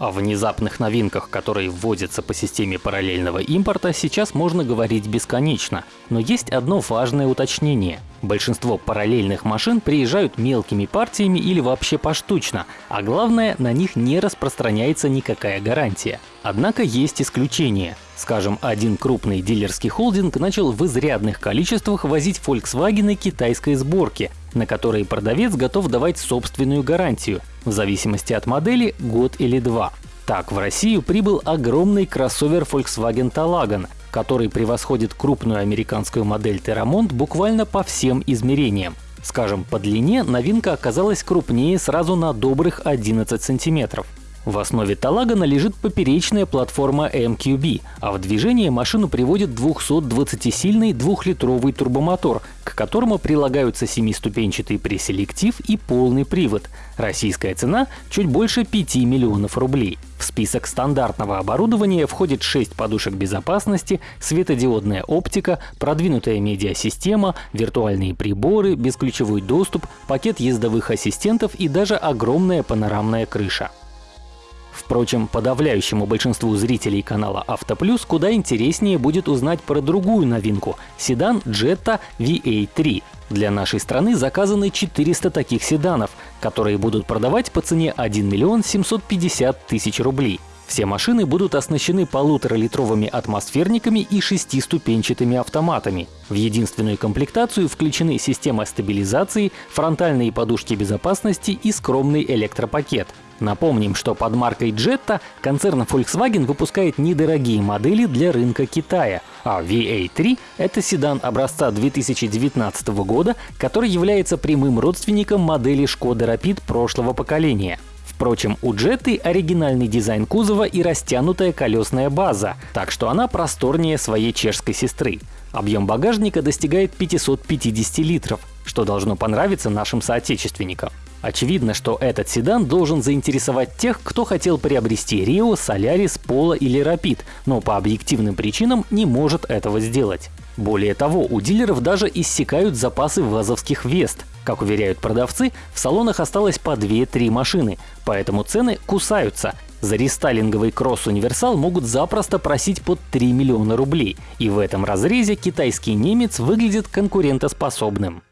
О внезапных новинках, которые вводятся по системе параллельного импорта, сейчас можно говорить бесконечно. Но есть одно важное уточнение. Большинство параллельных машин приезжают мелкими партиями или вообще поштучно, а главное, на них не распространяется никакая гарантия. Однако есть исключения. Скажем, один крупный дилерский холдинг начал в изрядных количествах возить Volkswagen китайской сборки, на которые продавец готов давать собственную гарантию, в зависимости от модели год или два. Так, в Россию прибыл огромный кроссовер Volkswagen Talagon, который превосходит крупную американскую модель Terramont буквально по всем измерениям. Скажем, по длине новинка оказалась крупнее сразу на добрых 11 сантиметров. В основе Талагана лежит поперечная платформа MQB, а в движение машину приводит 220-сильный двухлитровый турбомотор, которому прилагаются семиступенчатый преселектив и полный привод. Российская цена — чуть больше 5 миллионов рублей. В список стандартного оборудования входит 6 подушек безопасности, светодиодная оптика, продвинутая медиасистема, виртуальные приборы, бесключевой доступ, пакет ездовых ассистентов и даже огромная панорамная крыша. Впрочем, подавляющему большинству зрителей канала Автоплюс куда интереснее будет узнать про другую новинку — седан Jetta VA3. Для нашей страны заказаны 400 таких седанов, которые будут продавать по цене 1 миллион 750 тысяч рублей. Все машины будут оснащены полуторалитровыми атмосферниками и шестиступенчатыми автоматами. В единственную комплектацию включены система стабилизации, фронтальные подушки безопасности и скромный электропакет. Напомним, что под маркой Jetta концерн Volkswagen выпускает недорогие модели для рынка Китая, а VA3 — это седан образца 2019 года, который является прямым родственником модели Skoda Rapid прошлого поколения. Впрочем, у Jetty оригинальный дизайн кузова и растянутая колесная база, так что она просторнее своей чешской сестры. Объем багажника достигает 550 литров, что должно понравиться нашим соотечественникам. Очевидно, что этот седан должен заинтересовать тех, кто хотел приобрести Rio, Solaris, Polo или Rapid, но по объективным причинам не может этого сделать. Более того, у дилеров даже иссякают запасы вазовских Вест. Как уверяют продавцы, в салонах осталось по 2-3 машины, поэтому цены кусаются. За рестайлинговый кросс-универсал могут запросто просить под 3 миллиона рублей, и в этом разрезе китайский немец выглядит конкурентоспособным.